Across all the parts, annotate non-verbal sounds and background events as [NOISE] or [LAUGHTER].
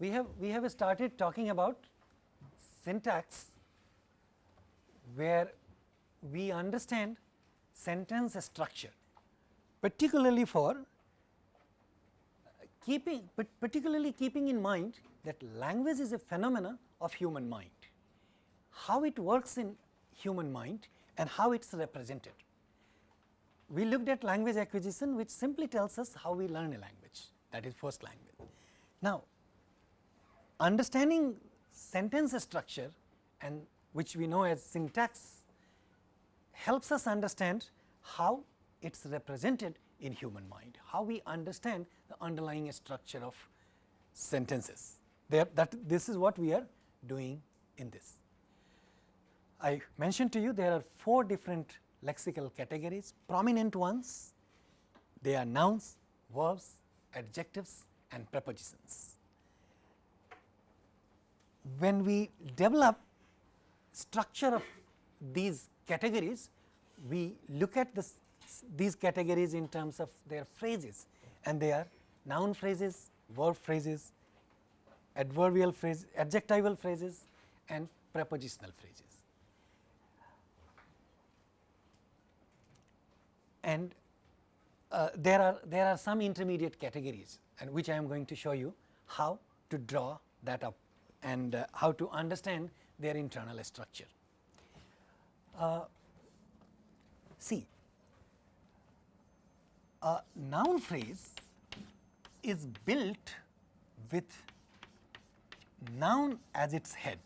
we have we have started talking about syntax where we understand sentence structure particularly for keeping particularly keeping in mind that language is a phenomena of human mind, how it works in human mind and how it is represented. We looked at language acquisition which simply tells us how we learn a language that is first language. Now, understanding sentence structure and which we know as syntax helps us understand how it is represented in human mind, how we understand the underlying structure of sentences. There, that this is what we are doing in this. I mentioned to you there are four different lexical categories, prominent ones, they are nouns, verbs, adjectives and prepositions. When we develop structure of these categories, we look at this, these categories in terms of their phrases and they are noun phrases, verb phrases, adverbial phrases, adjectival phrases and prepositional phrases. And uh, there are there are some intermediate categories and which I am going to show you how to draw that up and uh, how to understand their internal structure. Uh, see, a noun phrase is built with noun as its head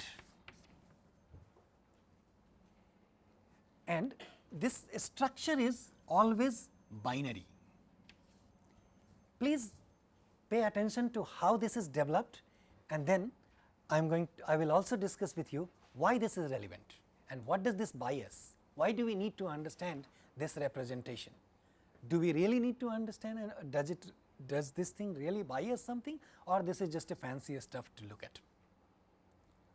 and this structure is always binary. Please pay attention to how this is developed and then I am going to, I will also discuss with you why this is relevant and what does this bias, why do we need to understand this representation. Do we really need to understand and does it does this thing really bias something or this is just a fancier stuff to look at.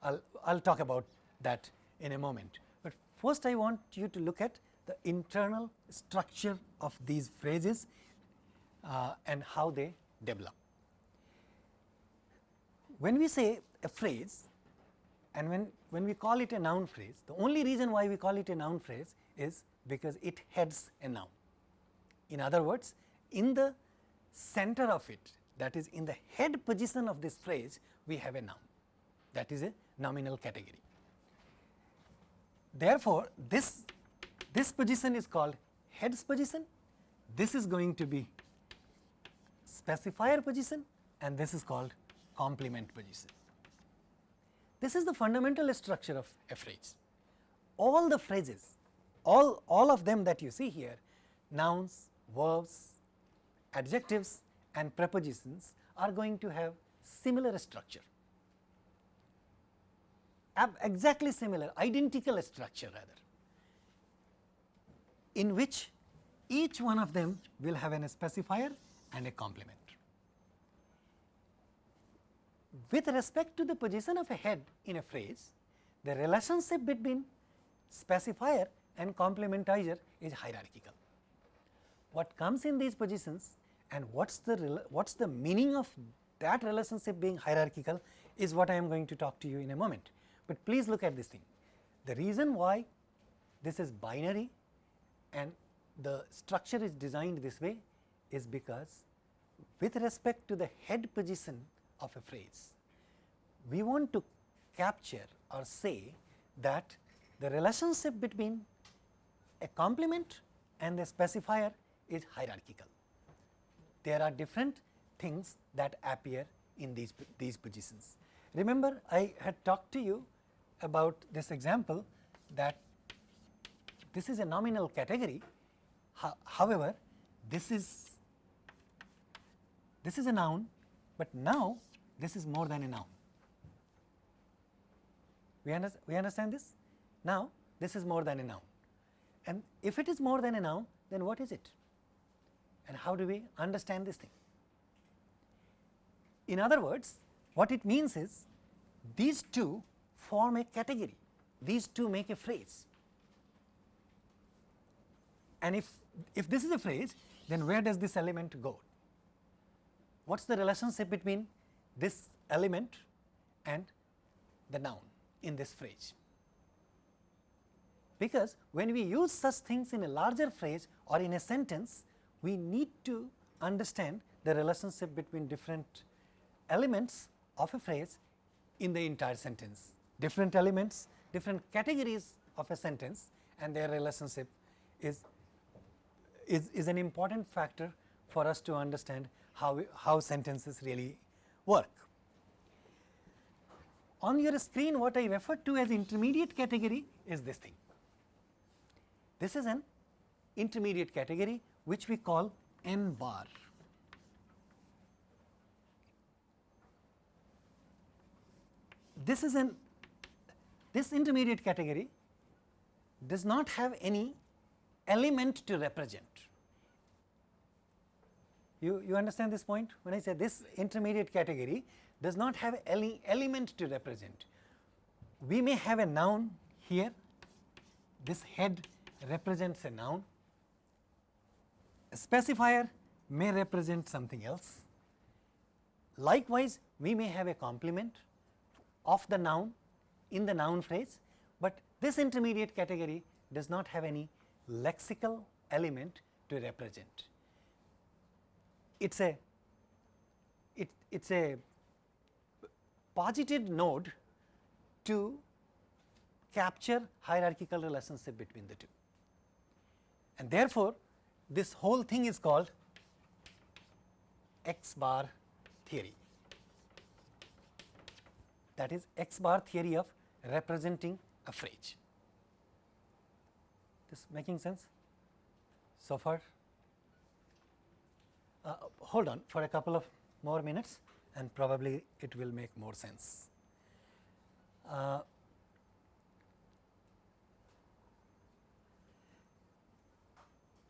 I will I'll talk about that in a moment, but first I want you to look at the internal structure of these phrases uh, and how they develop. When we say a phrase and when, when we call it a noun phrase, the only reason why we call it a noun phrase is because it heads a noun. In other words, in the center of it that is in the head position of this phrase we have a noun that is a nominal category. Therefore, this, this position is called heads position, this is going to be specifier position and this is called complement position. This is the fundamental structure of a phrase. All the phrases, all, all of them that you see here, nouns, verbs, adjectives and prepositions are going to have similar structure, exactly similar, identical structure rather, in which each one of them will have an specifier and a complement. With respect to the position of a head in a phrase, the relationship between specifier and complementizer is hierarchical what comes in these positions and what is the what is the meaning of that relationship being hierarchical is what I am going to talk to you in a moment. But please look at this thing. The reason why this is binary and the structure is designed this way is because with respect to the head position of a phrase, we want to capture or say that the relationship between a complement and a specifier is hierarchical. There are different things that appear in these, these positions. Remember I had talked to you about this example that this is a nominal category, however, this is this is a noun, but now this is more than a noun. We, under, we understand this? Now this is more than a noun and if it is more than a noun then what is it? and how do we understand this thing. In other words, what it means is these two form a category, these two make a phrase. And if, if this is a phrase, then where does this element go? What is the relationship between this element and the noun in this phrase. Because when we use such things in a larger phrase or in a sentence, we need to understand the relationship between different elements of a phrase in the entire sentence. Different elements, different categories of a sentence and their relationship is, is, is an important factor for us to understand how, how sentences really work. On your screen what I referred to as intermediate category is this thing. This is an intermediate category which we call n bar. This is an this intermediate category does not have any element to represent. You, you understand this point? When I say this intermediate category does not have any element to represent. We may have a noun here, this head represents a noun, a specifier may represent something else. Likewise, we may have a complement of the noun in the noun phrase, but this intermediate category does not have any lexical element to represent. It is a it it's a posited node to capture hierarchical relationship between the two. And therefore, this whole thing is called X bar theory. That is X bar theory of representing a phrase. This making sense so far? Uh, hold on for a couple of more minutes and probably it will make more sense. Uh,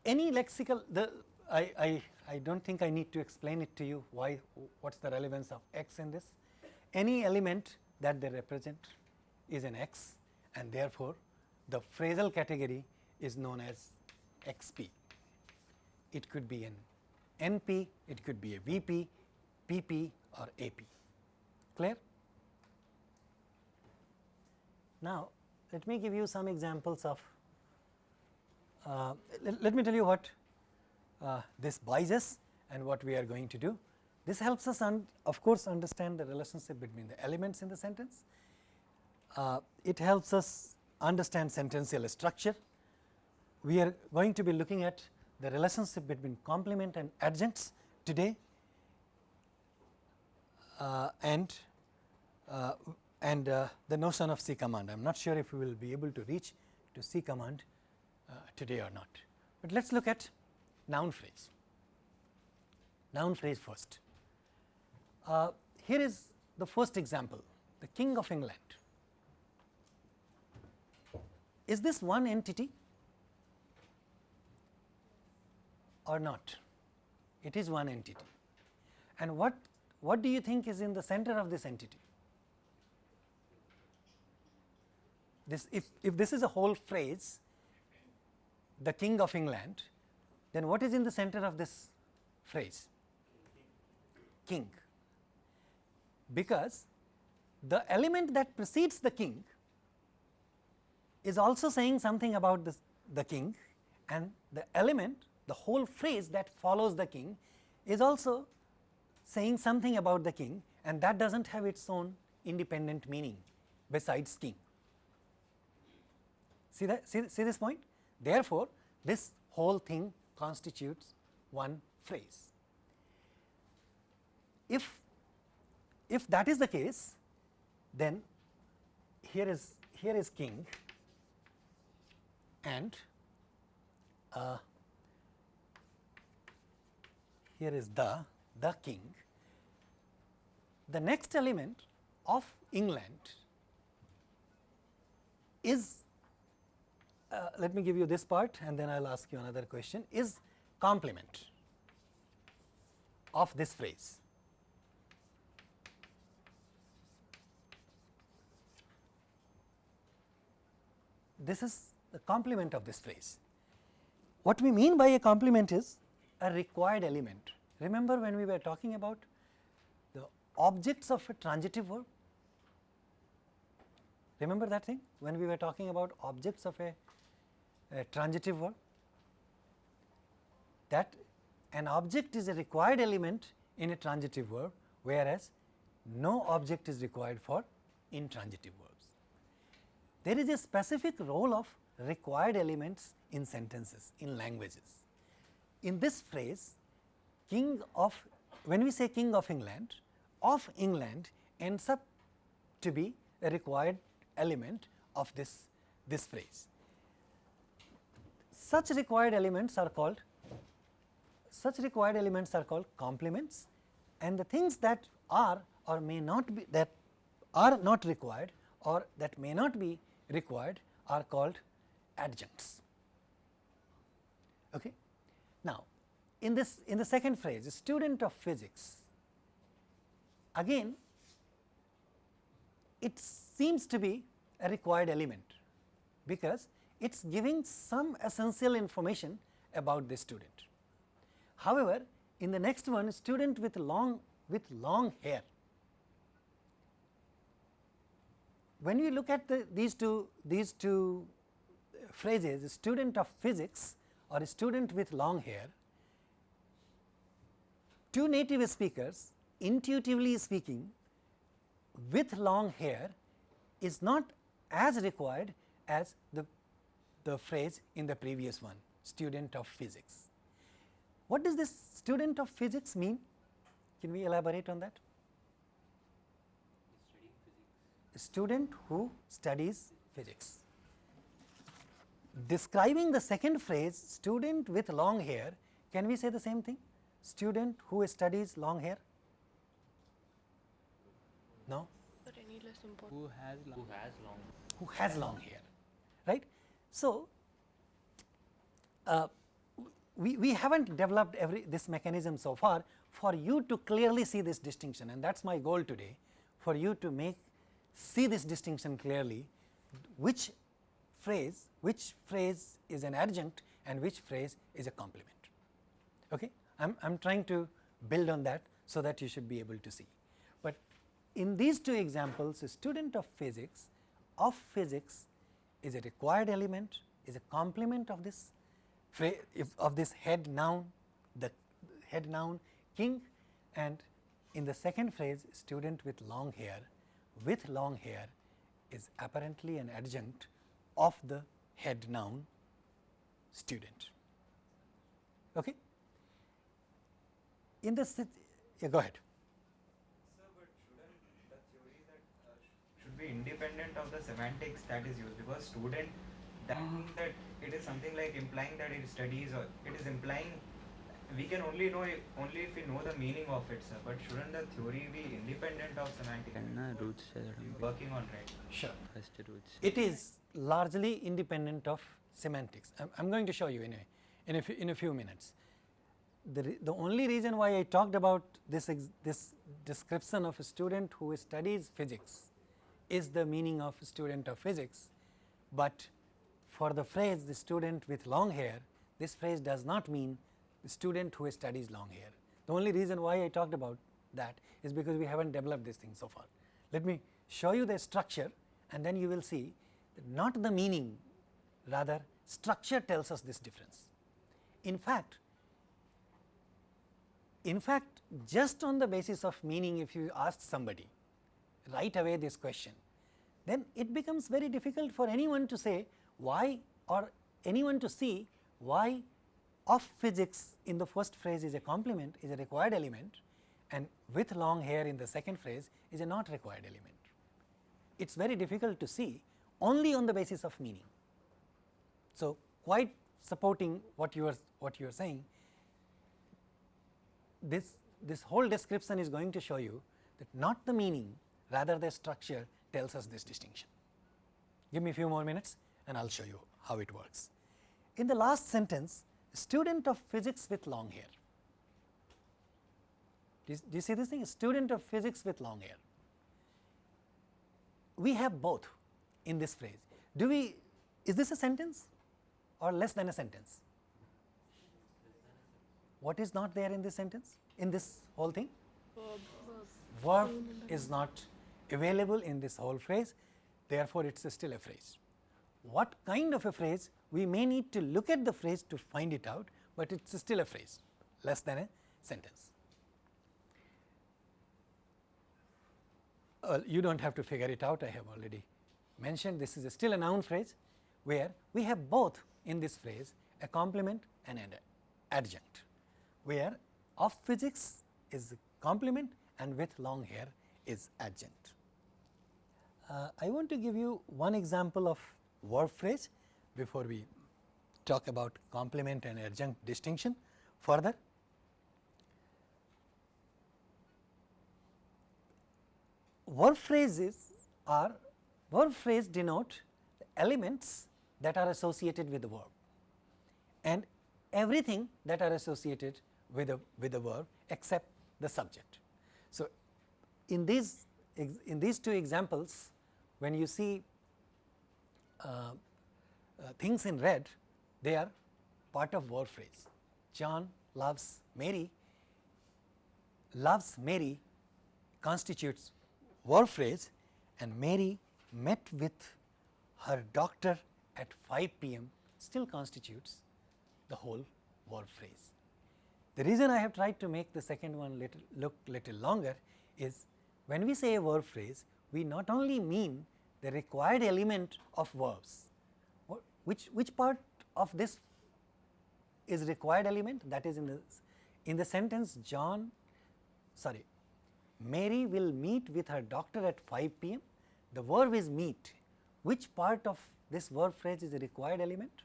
any lexical the I, I, I do not think I need to explain it to you why what is the relevance of x in this. Any element that they represent is an x and therefore, the phrasal category is known as xp. It could be an NP, it could be a VP, PP or AP. Clear? Now, let me give you some examples of, uh, let, let, me tell you what uh, this buys us and what we are going to do. This helps us of course understand the relationship between the elements in the sentence. Uh, it helps us understand sentential structure. We are going to be looking at the relationship between complement and adjuncts today uh, and uh, and uh, the notion of C command. I am not sure if we will be able to reach to C command uh, today or not, but let us look at noun phrase. Noun phrase first. Uh, here is the first example, the King of England. Is this one entity or not? It is one entity. And what, what do you think is in the center of this entity? This, if, if this is a whole phrase, the King of England, then what is in the center of this phrase? King. Because the element that precedes the king is also saying something about this, the king and the element the whole phrase that follows the king is also saying something about the king and that does not have its own independent meaning besides king. See that see, see this point? Therefore, this whole thing constitutes one phrase. If if that is the case, then here is here is king and uh, here is the, the king. The next element of England is, uh, let me give you this part and then I will ask you another question, is complement of this phrase. This is the complement of this phrase. What we mean by a complement is a required element. Remember when we were talking about the objects of a transitive verb. Remember that thing when we were talking about objects of a, a transitive verb that an object is a required element in a transitive verb whereas no object is required for intransitive verbs. There is a specific role of required elements in sentences in languages. In this phrase king of when we say king of England of England ends up to be a required element of this, this phrase. Such required elements are called such required elements are called complements and the things that are or may not be that are not required or that may not be required are called adjuncts. Okay. Now, in this in the second phrase student of physics again it seems to be a required element because it is giving some essential information about the student. However, in the next one student with long with long hair. When we look at the, these two these two phrases student of physics or a student with long hair, two native speakers intuitively speaking with long hair is not as required as the, the phrase in the previous one student of physics. What does this student of physics mean? Can we elaborate on that? Student who studies physics. Describing the second phrase student with long hair, can we say the same thing? Student who studies long hair? No? But any less important. Who has long, who has long who has long hair, right. So, uh, we, we have not developed every this mechanism so far for you to clearly see this distinction and that is my goal today for you to make see this distinction clearly which phrase which phrase is an adjunct and which phrase is a complement. Okay. I am, I am trying to build on that so that you should be able to see. But in these two examples a student of physics of physics is a required element is a complement of this of this head noun the head noun king and in the second phrase student with long hair with long hair is apparently an adjunct of the head noun student. Okay. In the yeah, go ahead. Uh, should be independent of the semantics that is used because student that uh-huh. that it is something like implying that it studies or it is implying we can only know it only if we know the meaning of it sir. But shouldn't the theory be independent of semantics? Roots working on right? Sure. First roots. It is largely independent of semantics. I'm, I'm going to show you in a in a, in a few minutes. The, the only reason why I talked about this, this description of a student who studies physics is the meaning of student of physics, but for the phrase the student with long hair this phrase does not mean the student who studies long hair. The only reason why I talked about that is because we have not developed this thing so far. Let me show you the structure and then you will see not the meaning rather structure tells us this difference. In fact, in fact just on the basis of meaning if you ask somebody right away this question, then it becomes very difficult for anyone to say why or anyone to see why of physics in the first phrase is a complement is a required element and with long hair in the second phrase is a not required element. It is very difficult to see only on the basis of meaning. So, quite supporting what you are what you are saying this this whole description is going to show you that not the meaning rather the structure tells us this distinction. Give me a few more minutes and I will show you how it works. In the last sentence student of physics with long hair. Do you, see this thing student of physics with long hair. We have both in this phrase. Do we is this a sentence or less than a sentence? What is not there in this sentence in this whole thing? Verb is not available in this whole phrase, therefore, it is still a phrase. What kind of a phrase? We may need to look at the phrase to find it out, but it is still a phrase less than a sentence. Uh, you do not have to figure it out, I have already mentioned this is still a noun phrase where we have both in this phrase a complement and an adjunct, where of physics is complement and with long hair is adjunct. Uh, I want to give you one example of verb phrase before we talk about complement and adjunct distinction further. Verb phrases are verb phrase denote elements that are associated with the verb and everything that are associated with a with a verb except the subject. So, in these in these two examples when you see uh, uh, things in red they are part of verb phrase. John loves Mary, loves Mary constitutes verb phrase and Mary met with her doctor at 5 pm still constitutes the whole verb phrase. The reason I have tried to make the second one little look little longer is when we say a verb phrase, we not only mean the required element of verbs, which, which part of this is required element? That is in the, in the sentence John sorry Mary will meet with her doctor at 5 pm the verb is meet. Which part of this verb phrase is a required element?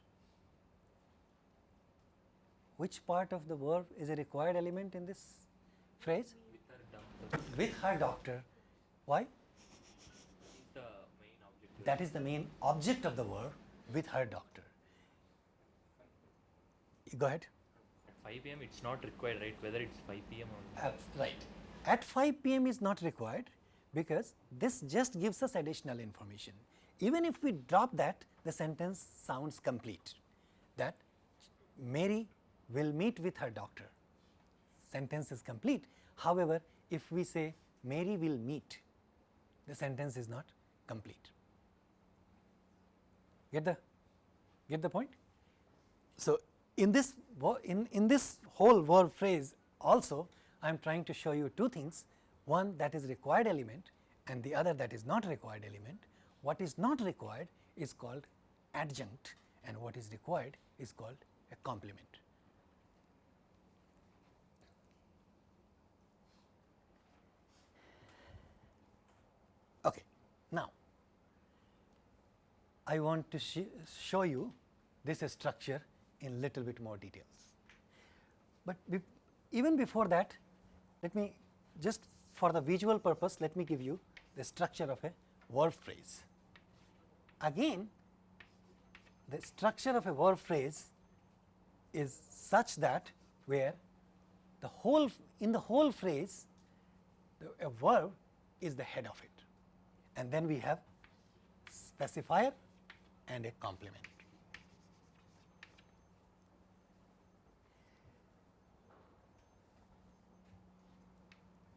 Which part of the verb is a required element in this phrase? With her doctor. Why? That is the main object of the verb with her doctor. Go ahead. At 5 pm it's not required right whether it's 5 pm or uh, right. At 5 pm is not required because this just gives us additional information. Even if we drop that the sentence sounds complete that Mary will meet with her doctor sentence is complete. However, if we say Mary will meet the sentence is not complete. Get the get the point? So, in this in, in this whole verb phrase also I am trying to show you two things one that is required element and the other that is not required element. What is not required is called adjunct and what is required is called a complement. Okay. Now, I want to sh show you this structure in little bit more details. But be even before that, let me just for the visual purpose, let me give you the structure of a verb phrase. Again, the structure of a verb phrase is such that where the whole in the whole phrase the, a verb is the head of it and then we have specifier and a complement.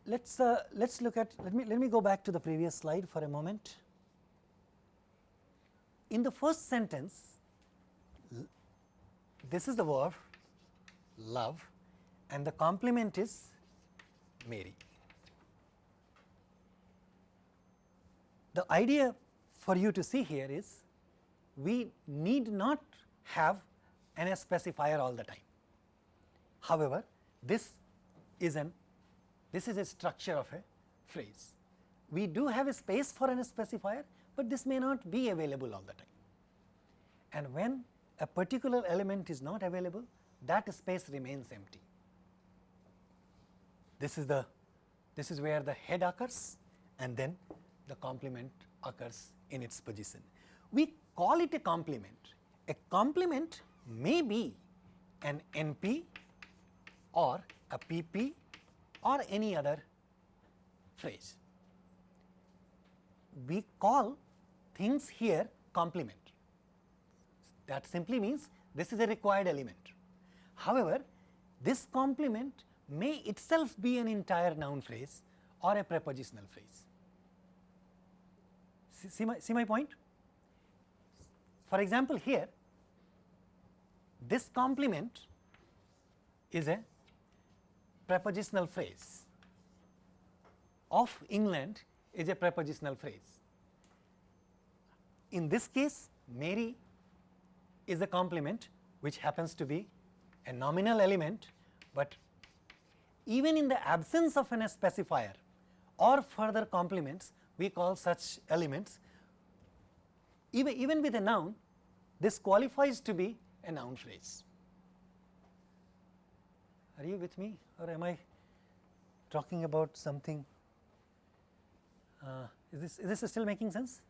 Let's uh, let's look at let me let me go back to the previous slide for a moment. In the first sentence, this is the verb love and the complement is Mary. The idea for you to see here is we need not have an specifier all the time. However, this is an this is a structure of a phrase. We do have a space for an specifier, but this may not be available all the time. And when a particular element is not available, that space remains empty. This is the this is where the head occurs and then the complement occurs in its position. We call it a complement. A complement may be an NP or a PP or any other phrase. We call things here complement. That simply means this is a required element. However, this complement may itself be an entire noun phrase or a prepositional phrase. See, see, my, see my point? For example, here this complement is a prepositional phrase of England is a prepositional phrase. In this case, Mary is a complement which happens to be a nominal element, but even in the absence of an specifier or further complements, we call such elements even, even with a noun, this qualifies to be a noun phrase. Are you with me or am I talking about something? Uh, is, this, is this still making sense?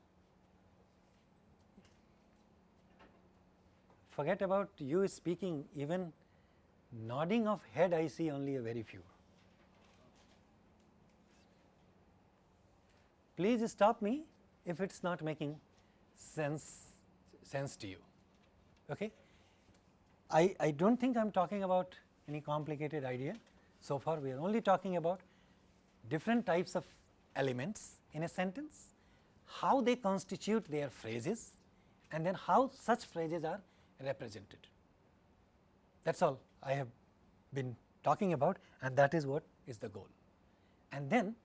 Forget about you speaking, even nodding of head I see only a very few. Please stop me if it is not making sense, sense to you. Okay? I, I do not think I am talking about any complicated idea. So far we are only talking about different types of elements in a sentence, how they constitute their phrases and then how such phrases are represented. That is all I have been talking about and that is what is the goal. And then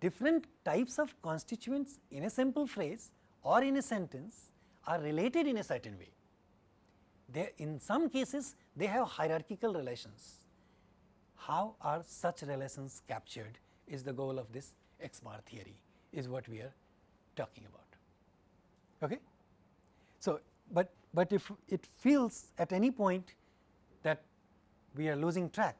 different types of constituents in a simple phrase or in a sentence are related in a certain way. They in some cases they have hierarchical relations. How are such relations captured is the goal of this X bar theory is what we are talking about. Okay? So, but, but if it feels at any point that we are losing track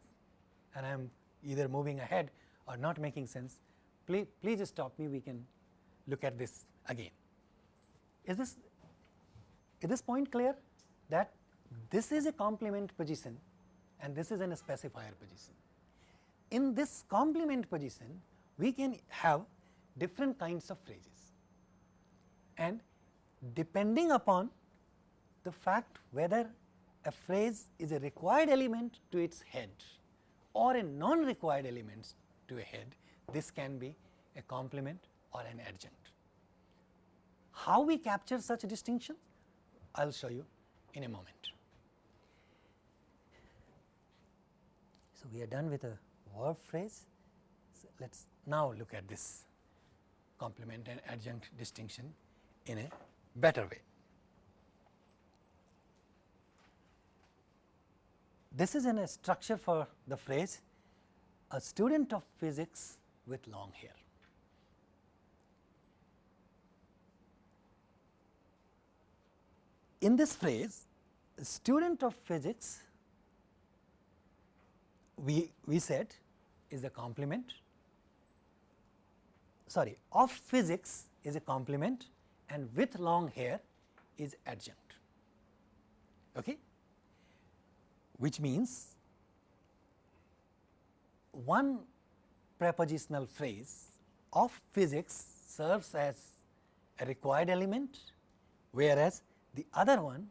and I am either moving ahead or not making sense, please, please stop me we can look at this again. Is this is this point clear that this is a complement position and this is an specifier position. In this complement position we can have different kinds of phrases and depending upon the fact whether a phrase is a required element to its head or a non required element to a head this can be a complement or an adjunct. How we capture such a distinction? I will show you in a moment. So, we are done with a verb phrase. So, let us now look at this complement and adjunct distinction in a better way. This is in a structure for the phrase a student of physics with long hair. In this phrase student of physics we, we said is a complement. Sorry of physics is a complement and with long hair is adjunct. Okay? Which means one prepositional phrase of physics serves as a required element whereas the other one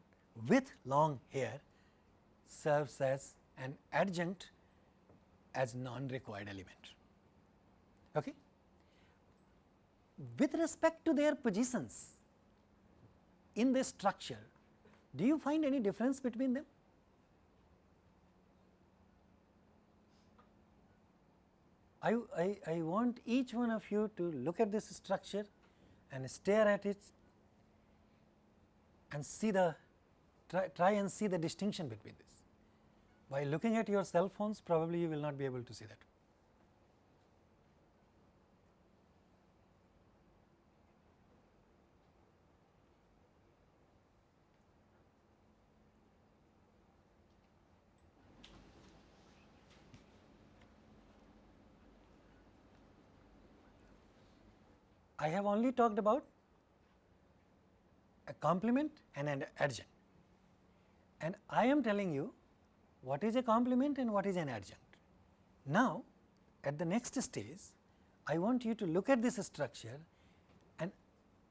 with long hair serves as an adjunct as non required element. Okay? With respect to their positions in this structure, do you find any difference between them? I, I, I want each one of you to look at this structure and stare at it and see the try, try and see the distinction between this. By looking at your cell phones probably you will not be able to see that. I have only talked about a complement and an adjunct. And I am telling you what is a complement and what is an adjunct. Now, at the next stage, I want you to look at this structure and,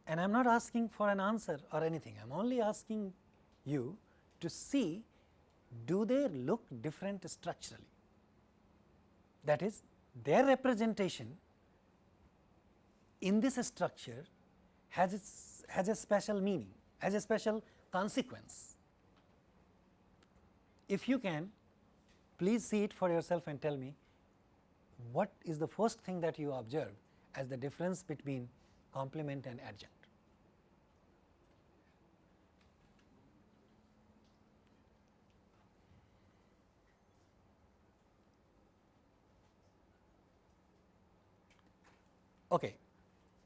and I am not asking for an answer or anything, I am only asking you to see do they look different structurally. That is their representation in this structure has its, has a special meaning, has a special consequence. If you can, please see it for yourself and tell me what is the first thing that you observe as the difference between complement and adjunct. Okay,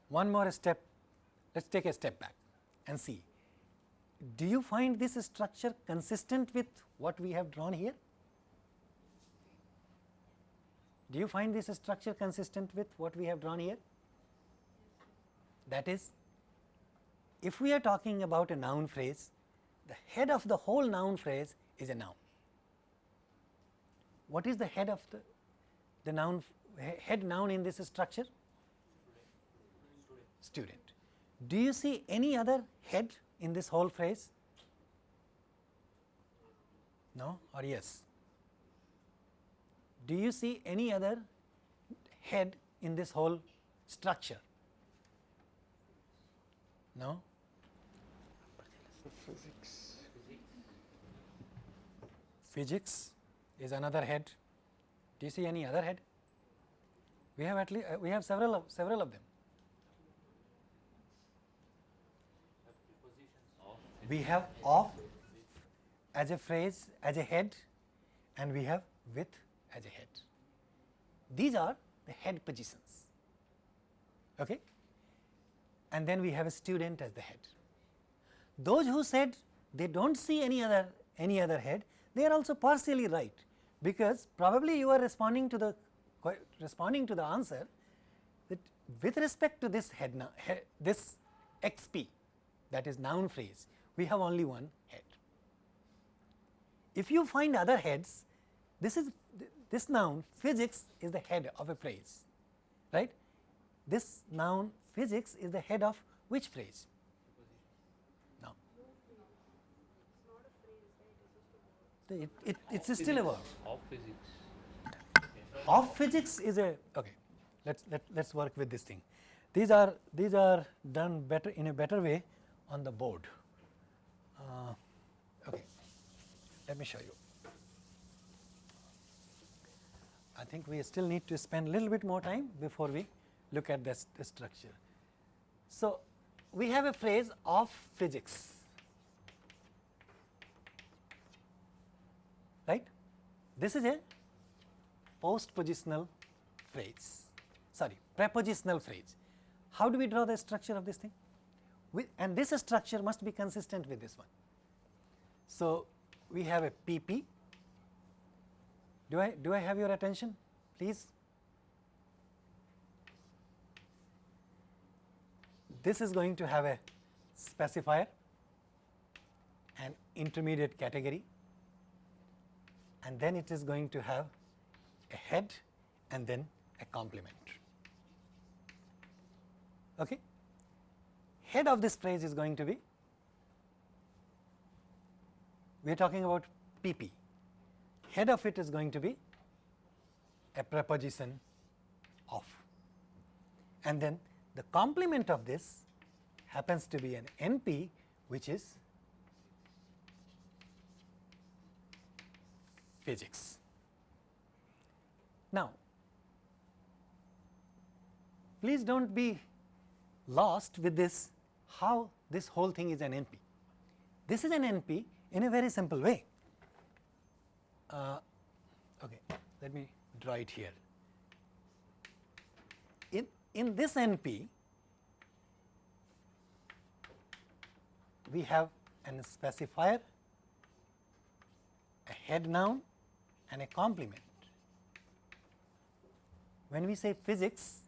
one more step, let us take a step back and see. Do you find this structure consistent with what we have drawn here? Do you find this structure consistent with what we have drawn here? That is, if we are talking about a noun phrase, the head of the whole noun phrase is a noun. What is the head of the, the noun, head noun in this structure? Student. Do you see any other head in this whole phrase? No or yes? Do you see any other head in this whole structure? No? Physics. Physics is another head. Do you see any other head? We have at least uh, we have several of several of them. We have of as a phrase as a head and we have with as a head. These are the head positions. Okay? And then we have a student as the head. Those who said they do not see any other any other head, they are also partially right, because probably you are responding to the responding to the answer that with respect to this head, head this xp that is noun phrase, we have only one head. If you find other heads, this is this noun physics is the head of a phrase, right. This noun physics is the head of which phrase? No. It, it, it is still a verb. Of physics. Of physics is a okay. Let's let let's work with this thing. These are these are done better in a better way on the board. Uh, okay, let me show you. I think we still need to spend a little bit more time before we look at this, this structure. So, we have a phrase of physics, right. This is a postpositional phrase, sorry prepositional phrase. How do we draw the structure of this thing? And this structure must be consistent with this one. So, we have a PP do I, do I have your attention please? This is going to have a specifier, an intermediate category and then it is going to have a head and then a complement. Okay? Head of this phrase is going to be, we are talking about PP head of it is going to be a preposition of and then the complement of this happens to be an NP which is physics. Now, please do not be lost with this how this whole thing is an NP. This is an NP in a very simple way uh, okay, let me draw it here. In, in this NP, we have an specifier, a head noun and a complement. When we say physics,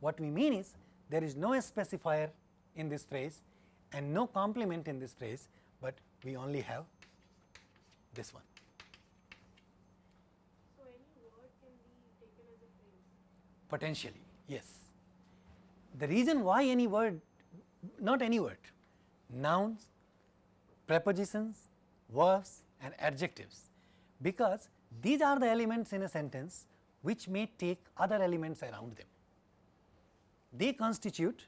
what we mean is there is no specifier in this phrase and no complement in this phrase, we only have this one. potentially yes. The reason why any word not any word nouns, prepositions, verbs and adjectives because these are the elements in a sentence which may take other elements around them. they constitute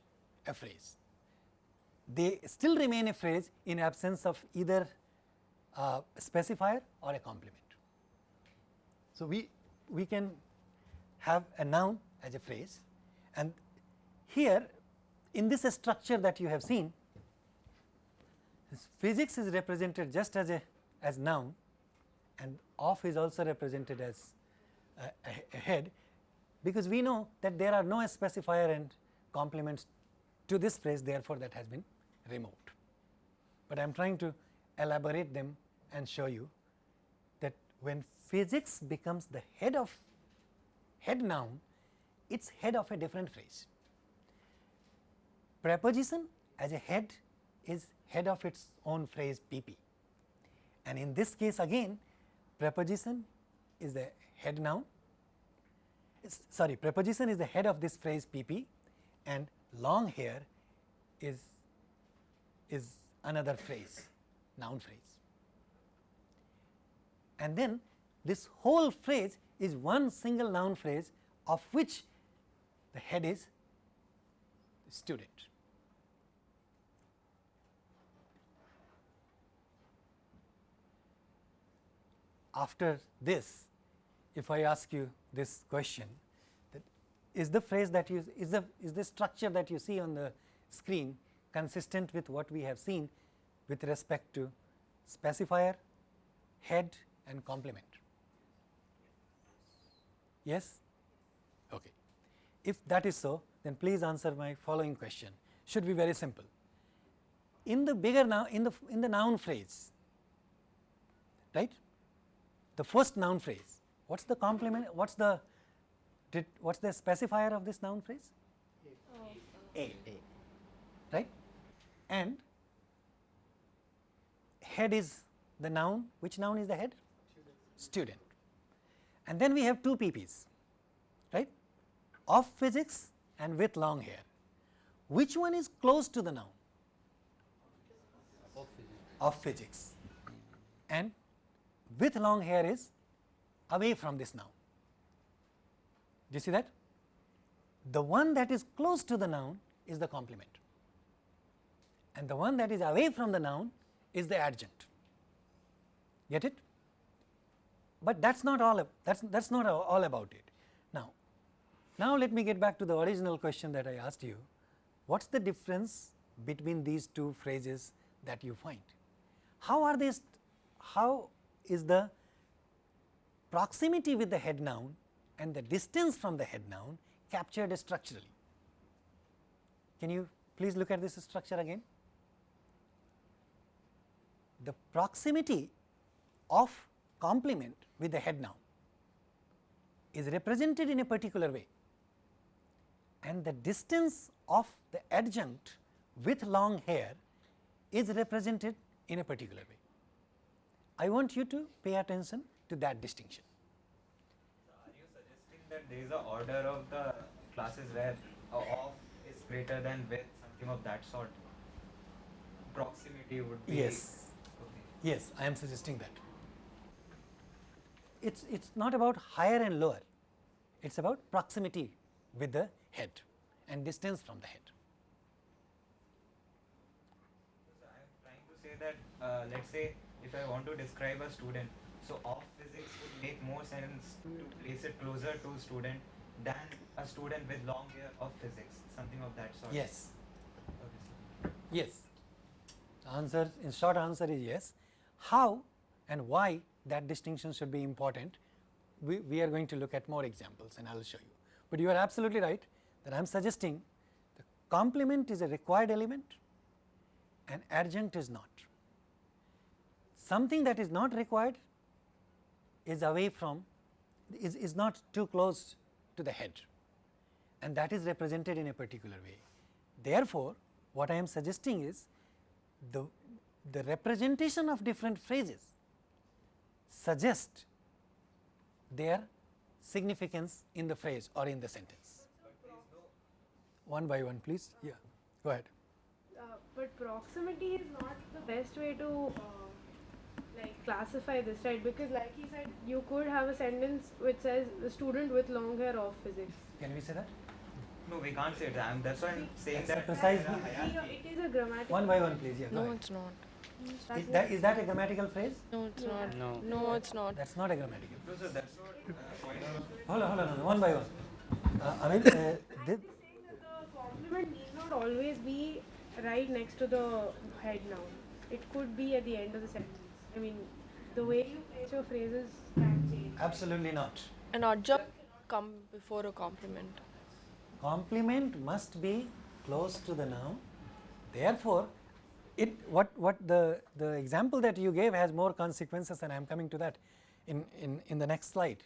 a phrase. They still remain a phrase in absence of either a specifier or a complement. So, we, we can have a noun as a phrase and here in this structure that you have seen physics is represented just as a as noun and off is also represented as a, a, a head because we know that there are no specifier and complements to this phrase therefore, that has been removed. But I am trying to elaborate them and show you that when physics becomes the head of head noun, it is head of a different phrase. Preposition as a head is head of its own phrase PP and in this case again preposition is the head noun sorry preposition is the head of this phrase PP and long hair is is another phrase noun phrase and then this whole phrase is one single noun phrase of which the head is student. After this, if I ask you this question, that is the phrase that you is the is the structure that you see on the screen consistent with what we have seen with respect to specifier, head and complement? Yes? Okay. If that is so, then please answer my following question. Should be very simple. In the bigger now in the in the noun phrase, right? The first noun phrase, what's the complement? What's the did what's the specifier of this noun phrase? A. A. Right? And head is the noun. Which noun is the head? Student. And then we have two PPs, right? Of physics and with long hair. Which one is close to the noun? Of physics. Of physics. And with long hair is away from this noun. Do you see that? The one that is close to the noun is the complement and the one that is away from the noun is the adjunct. Get it? But that is not all that is that is not all about it. Now, now let me get back to the original question that I asked you. What is the difference between these two phrases that you find? How are they? How is the proximity with the head noun and the distance from the head noun captured structurally? Can you please look at this structure again? The proximity of complement with the head noun is represented in a particular way and the distance of the adjunct with long hair is represented in a particular way. I want you to pay attention to that distinction. Are you suggesting that there is a order of the classes where off is greater than with something of that sort? Proximity would be Yes. Yes, I am suggesting that. It's it's not about higher and lower. It's about proximity with the head and distance from the head. So I am trying to say that uh, let's say if I want to describe a student, so off physics would make more sense to place it closer to student than a student with long hair of physics, something of that sort. Yes, Okay, yes. The answer in short answer is yes. How and why that distinction should be important, we, we are going to look at more examples and I will show you. But you are absolutely right that I am suggesting the complement is a required element and adjunct is not. Something that is not required is away from is, is not too close to the head and that is represented in a particular way. Therefore, what I am suggesting is the, the representation of different phrases suggest their significance in the phrase or in the sentence. One by one please, yeah, go ahead. Uh, but proximity is not the best way to uh, like classify this, right? Because like he said, you could have a sentence which says the student with long hair of physics. Can we say that? No, we can't say that. I'm, that's why I'm saying That's that precise there are meaning. hierarchy. It is a grammatical. One by one please, yeah, go No, ahead. it's not. Is that, is that a grammatical phrase? No, it's Yeah. not. No. No, it's not. That's not a grammatical. No, so that's what point of Hold on, hold on, hold on, one by one. Uh, I mean, uh, I'm saying that the complement need not always be right next to the head noun. It could be at the end of the sentence. I mean, the way you place your phrases can change. absolutely not. An adjunct cannot come before a complement. complement must be close to the noun. Therefore, it what what the the example that you gave has more consequences, and I am coming to that in in in the next slide.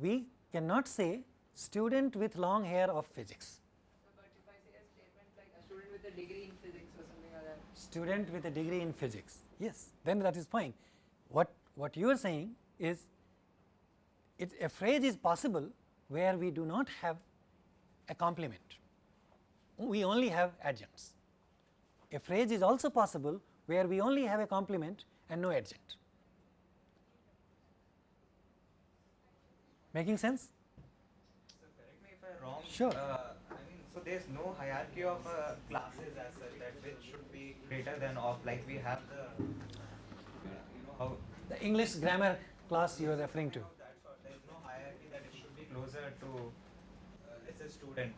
We cannot say student with long hair of physics, But if I say a statement like a student with a degree in physics or something like that, student with a degree in physics. Yes, then that is fine. What what you are saying is, it, a phrase is possible where we do not have a complement. We only have adjuncts. A phrase is also possible where we only have a complement and no adjunct. Making sense? So correct me if I'm wrong. Sure. Uh, I mean, so there's no hierarchy of uh, classes as such that which should be greater than of like we have the, uh, you know how The English grammar class you are referring to. sort. There's no hierarchy that it should be closer to uh, let's say student,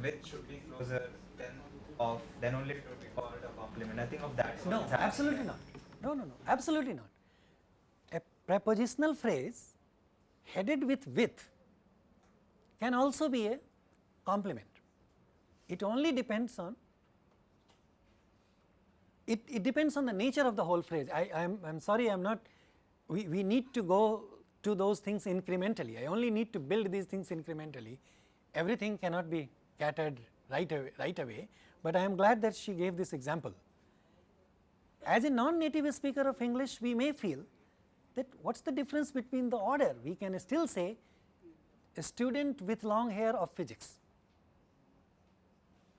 which should be closer than of then only it would be called a complement. Nothing of that sort. No, absolutely not. No, no, no, absolutely not. A prepositional phrase headed with with can also be a complement. It only depends on it, it depends on the nature of the whole phrase. I am I'm sorry I'm not we, we need to go to those things incrementally. I only need to build these things incrementally. Everything cannot be catered right away, right away, but I am glad that she gave this example. As a non-native speaker of English, we may feel that what is the difference between the order? We can still say a student with long hair of physics,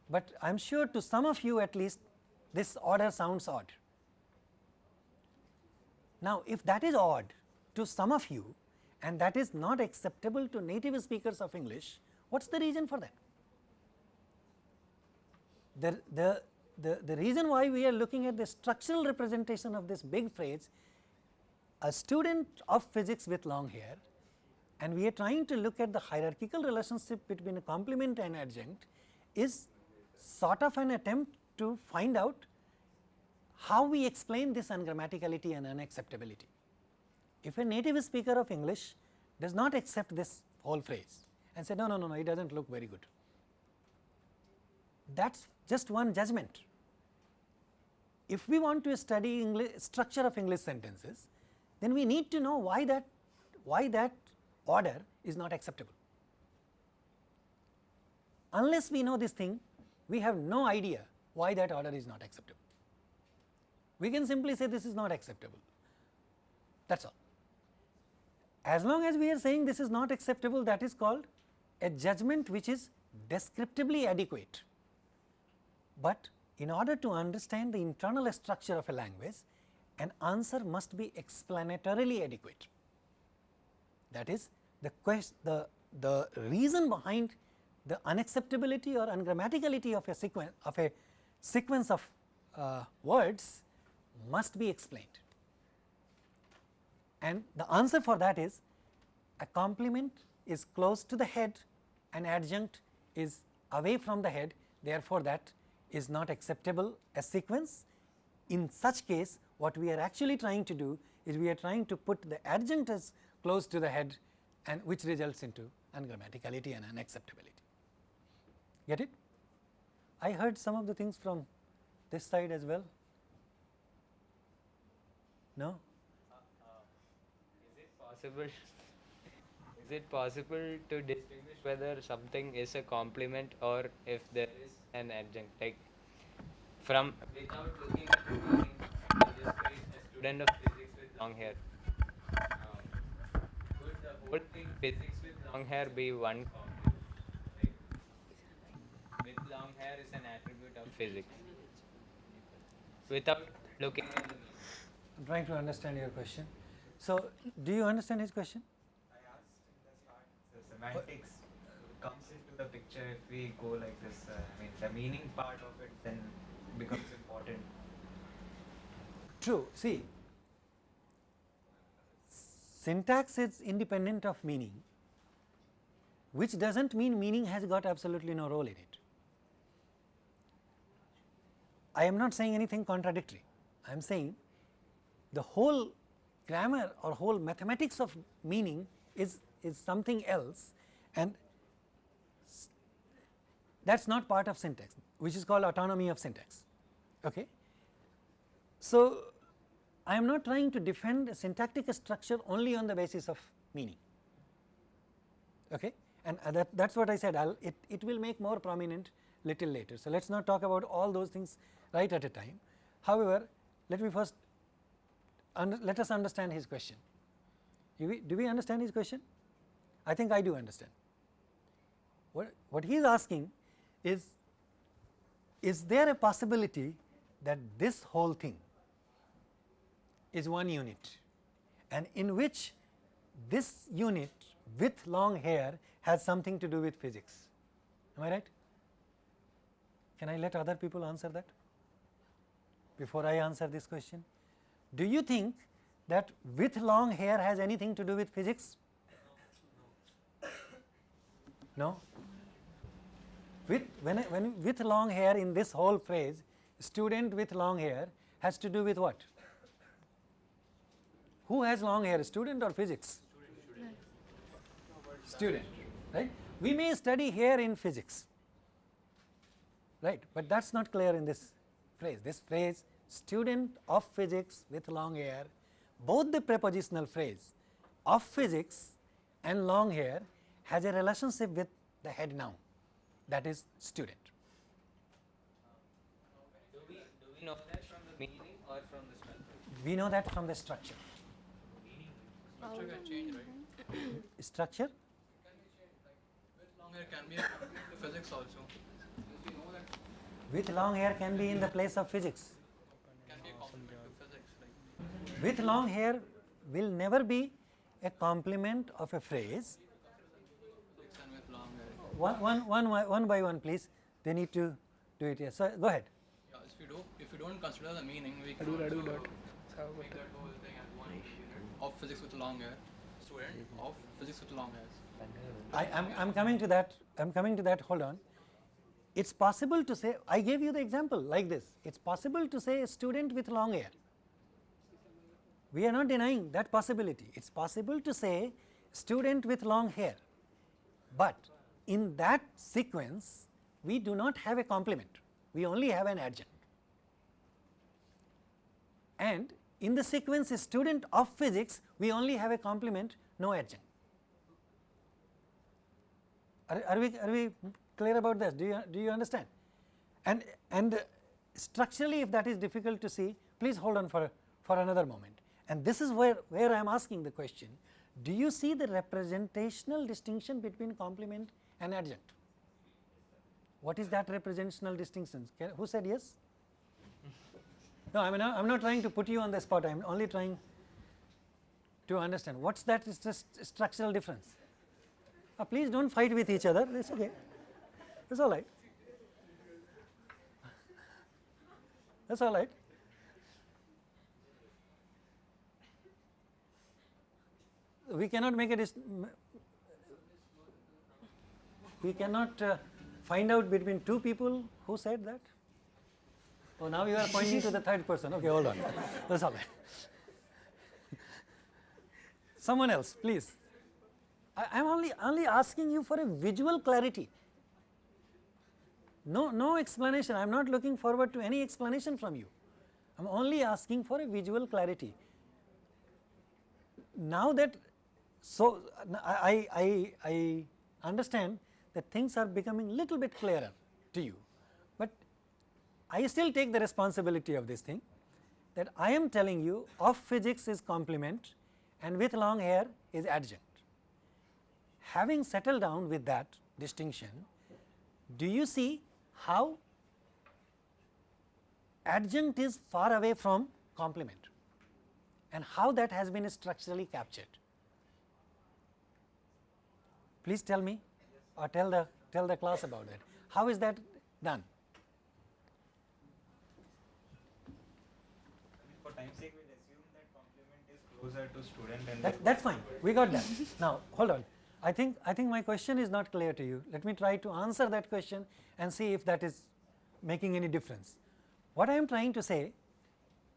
but I am sure to some of you at least this order sounds odd. Now, if that is odd to some of you and that is not acceptable to native speakers of English, what is the reason for that? The, the, the, the reason why we are looking at the structural representation of this big phrase, a student of physics with long hair and we are trying to look at the hierarchical relationship between a complement and adjunct is sort of an attempt to find out how we explain this ungrammaticality and unacceptability. If a native speaker of English does not accept this whole phrase and say no, no, no, no, it does not look very good, that is just one judgment. If we want to study English structure of English sentences, then we need to know why that why that order is not acceptable. Unless we know this thing, we have no idea why that order is not acceptable. We can simply say this is not acceptable, that is all. As long as we are saying this is not acceptable, that is called a judgment which is descriptively adequate. But in order to understand the internal structure of a language, an answer must be explanatorily adequate. That is the quest, the, the reason behind the unacceptability or ungrammaticality of a sequence of a sequence of uh, words must be explained. And the answer for that is a complement is close to the head, an adjunct is away from the head, therefore, that is not acceptable as sequence. In such case, what we are actually trying to do is we are trying to put the adjunct as close to the head and which results into ungrammaticality and unacceptability. Get it? I heard some of the things from this side as well. No? Is it possible? Is it possible to distinguish whether something is a complement or if there is an adjunct? Like from without looking at the meaning, just a student of physics with long hair. Um, could the whole thing physics with long hair be one complement? Like, with long hair is an attribute of physics. Without looking at the. I am trying to understand your question. So, do you understand his question? I asked in the start, the semantics comes into into the picture if we go like this. Uh, I mean, the meaning part of it then becomes important. True. See, syntax is independent of meaning, which does not mean meaning has got absolutely no role in it. I am not saying anything contradictory. I am saying the whole grammar or whole mathematics of meaning is, is something else and that is not part of syntax which is called autonomy of syntax. Okay. So, I am not trying to defend a syntactic structure only on the basis of meaning okay. and uh, that, that is what I said I'll, it, it will make more prominent little later. So, let us not talk about all those things right at a time. However, let me first let us understand his question. Do we, do we understand his question? I think I do understand. What, what he is asking is, is there a possibility that this whole thing is one unit and in which this unit with long hair has something to do with physics. Am I right? Can I let other people answer that before I answer this question? Do you think that with long hair has anything to do with physics? No. With when, when with long hair in this whole phrase, student with long hair has to do with what? Who has long hair, student or physics? Student, Student, right? We may study hair in physics, right? But that is not clear in this phrase. This phrase student of physics with long hair, both the prepositional phrase of physics and long hair has a relationship with the head noun that is student. Do we, do we know that from the meaning or from the structure? We know that from the structure. Structure can change, right? [COUGHS] Structure? With long hair can be a physics also. Since we know that With long hair can be in the place of physics. can be a complement to physics. Like With long hair will never be a complement of a phrase. physics and with long hair. One, one, one, by- one by one please, they need to do it here. So, go ahead. Yeah, if you do, if you don't consider the meaning, we can also make that whole thing as one unit of physics with long hair, student of physics with long hairs. I am I'm coming to that, I am coming to that, hold on. It is possible to say, I gave you the example like this, it is possible to say a student with long hair. We are not denying that possibility, it is possible to say student with long hair, but in that sequence we do not have a complement, we only have an adjunct. And in the sequence student of physics, we only have a complement, no adjunct. Are, are, we, are we clear about this? Do you, do you understand? And, and structurally if that is difficult to see, please hold on for, for another moment. And this is where, where I am asking the question, do you see the representational distinction between complement and adjunct? What is that representational distinction? Can, who said yes? No, I mean I am not trying to put you on the spot, I am only trying to understand what is that is just structural difference. Uh, please do not fight with each other, it is okay, it is alright. That is alright. We cannot make a we cannot uh, find out between two people who said that. Oh, now you are pointing to the third person. Okay, hold on. That's all right. Someone else, please. I am only only asking you for a visual clarity. No, no explanation. I am not looking forward to any explanation from you. I am only asking for a visual clarity. Now that, so I, I, I understand that things are becoming little bit clearer to you, but I still take the responsibility of this thing that I am telling you of physics is complement and with long hair is adjunct. Having settled down with that distinction, do you see how adjunct is far away from complement and how that has been structurally captured? Please tell me or tell the tell the class about that. How is that done? For time's sake, we'll assume that complement is closer to student and That, that's fine, we got that. [LAUGHS] Now, hold on. I think, I think my question is not clear to you. Let me try to answer that question and see if that is making any difference. What I am trying to say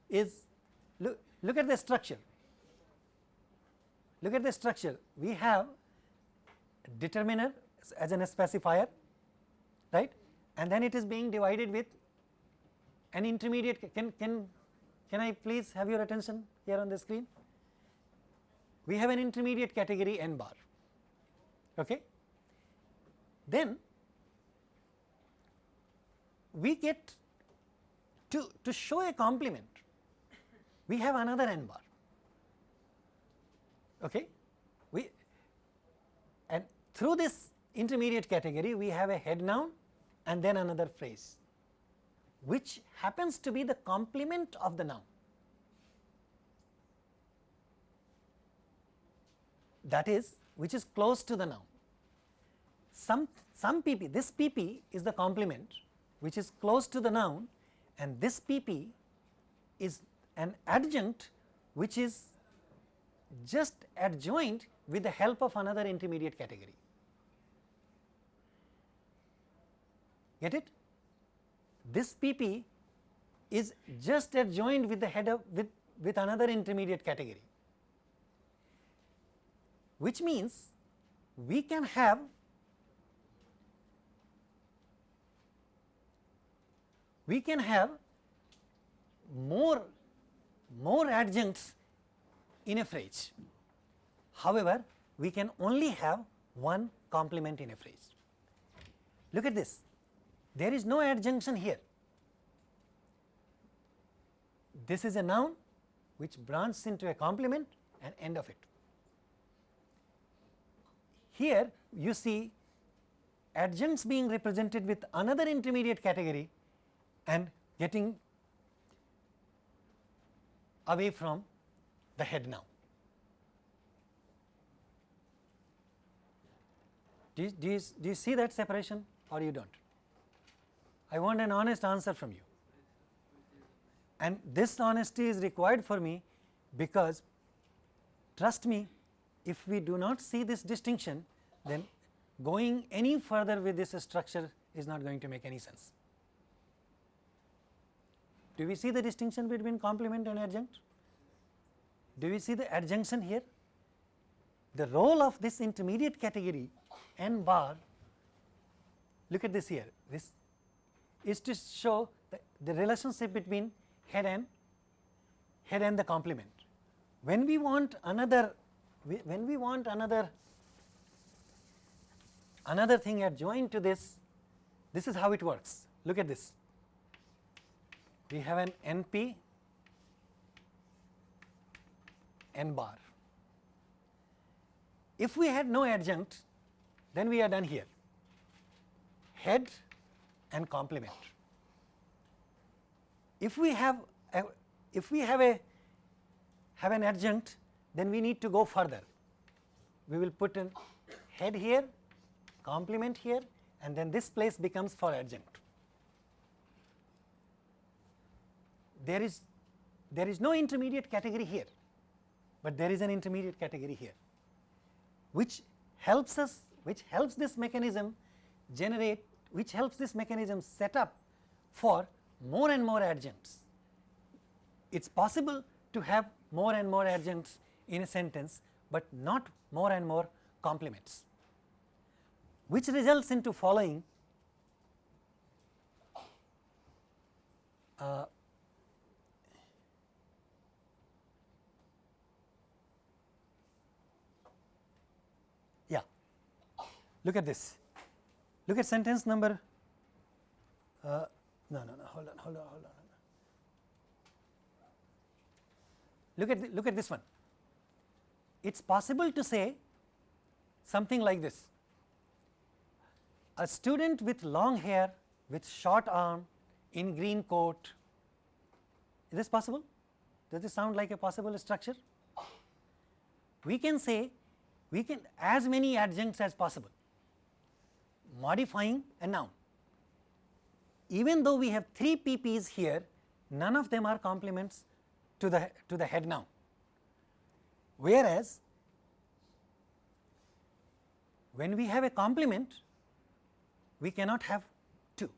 is look, look at the structure. Look at the structure. We have determiner as an specifier, right? And then it is being divided with an intermediate. Can, can, can I please have your attention here on the screen? We have an intermediate category n bar. Okay? Then we get to, to show a complement, we have another n bar. Okay? We and through this intermediate category we have a head noun and then another phrase which happens to be the complement of the noun. That is which is close to the noun. Some, some PP, this PP is the complement which is close to the noun and this PP is an adjunct which is just adjoined with the help of another intermediate category. Get it? This PP is just adjoined with the head of with, with another intermediate category, which means we can have we can have more more adjuncts in a phrase. However, we can only have one complement in a phrase. Look at this, there is no adjunction here. This is a noun which branches into a complement and end of it. Here you see adjuncts being represented with another intermediate category and getting away from the head noun. Do you, do, you, do you see that separation or you do not? I want an honest answer from you and this honesty is required for me because trust me if we do not see this distinction then going any further with this structure is not going to make any sense. Do we see the distinction between complement and adjunct? Do we see the adjunction here? The role of this intermediate category n bar, look at this here, this is to show the, the relationship between head and head and the complement. When we want another, when we want another another thing adjoined to this, this is how it works. Look at this. We have an NP n bar. If we had no adjunct, then we are done here, head and complement. If we have a, if we have a have an adjunct, then we need to go further. We will put a head here, complement here, and then this place becomes for adjunct. There is there is no intermediate category here but there is an intermediate category here which helps us which helps this mechanism generate which helps this mechanism set up for more and more adjuncts. It is possible to have more and more adjuncts in a sentence, but not more and more complements which results into following uh, Look at this. Look at sentence number. Uh, no, no, no. Hold on, hold on, hold on. Look at the, look at this one. It's possible to say something like this. A student with long hair, with short arm, in green coat. Is this possible? Does this sound like a possible structure? We can say we can as many adjuncts as possible modifying a noun. Even though we have 3 PPs here, none of them are complements to the, to the head noun. Whereas, when we have a complement, we cannot have 2.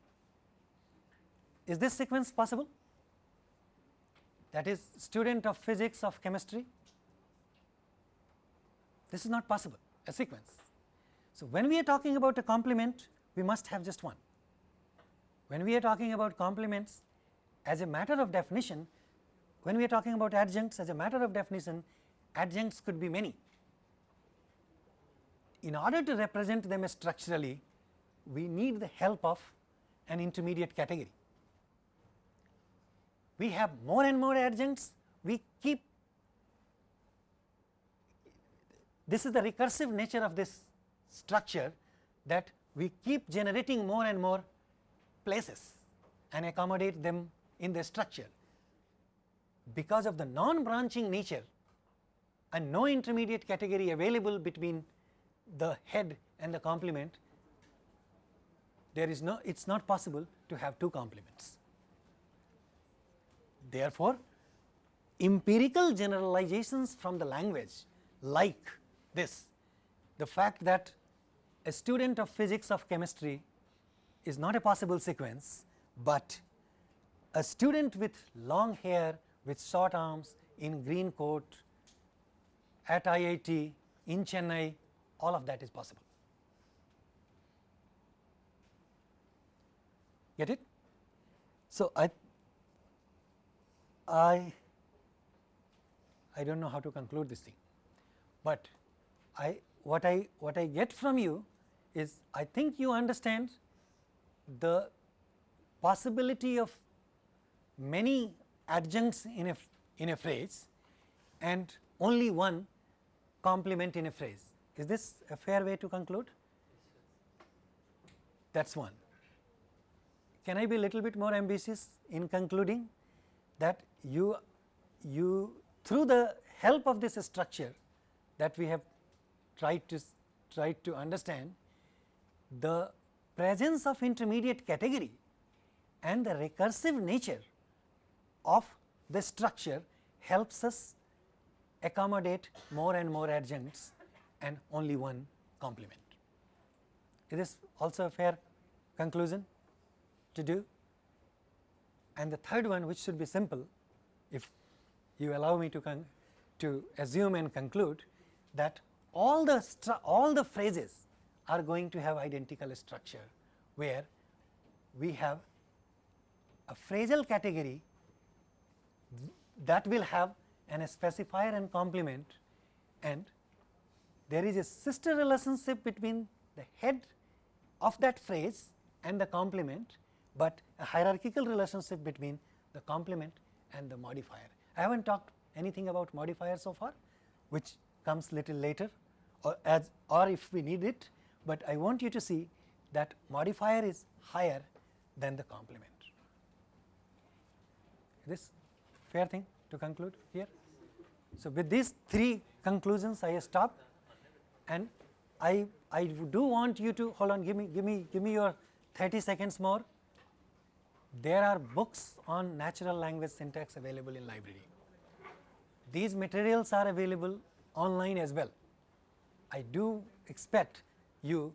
Is this sequence possible? That is student of physics of chemistry? This is not possible, a sequence. So, when we are talking about a complement, we must have just one. When we are talking about complements as a matter of definition, when we are talking about adjuncts as a matter of definition, adjuncts could be many. In order to represent them structurally, we need the help of an intermediate category. We have more and more adjuncts, we keep this is the recursive nature of this structure that we keep generating more and more places and accommodate them in the structure. Because of the non branching nature and no intermediate category available between the head and the complement, there is no it is not possible to have two complements. Therefore, empirical generalizations from the language like this, the fact that a student of physics of chemistry is not a possible sequence, but a student with long hair with short arms in green coat at IIT in Chennai all of that is possible. Get it? So, I I I do not know how to conclude this thing, but I what I what I get from you is I think you understand the possibility of many adjuncts in a in a phrase and only one complement in a phrase. Is this a fair way to conclude? That is one. Can I be a little bit more ambitious in concluding that you you through the help of this structure that we have tried to tried to understand the presence of intermediate category and the recursive nature of the structure helps us accommodate more and more adjuncts and only one complement. Is this also a fair conclusion to do? And the third one which should be simple if you allow me to, to assume and conclude that all the all the phrases are going to have identical structure where we have a phrasal category that will have an specifier and complement and there is a sister relationship between the head of that phrase and the complement, but a hierarchical relationship between the complement and the modifier. I have not talked anything about modifier so far which comes little later or as or if we need it, but I want you to see that modifier is higher than the complement. This fair thing to conclude here. So, with these three conclusions I stop and I, I do want you to hold on give me give me give me your 30 seconds more. There are books on natural language syntax available in library. These materials are available online as well. I do expect you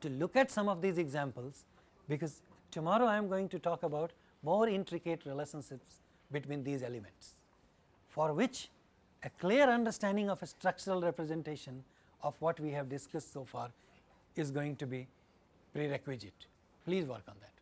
to look at some of these examples because tomorrow I am going to talk about more intricate relationships between these elements for which a clear understanding of a structural representation of what we have discussed so far is going to be prerequisite. Please work on that.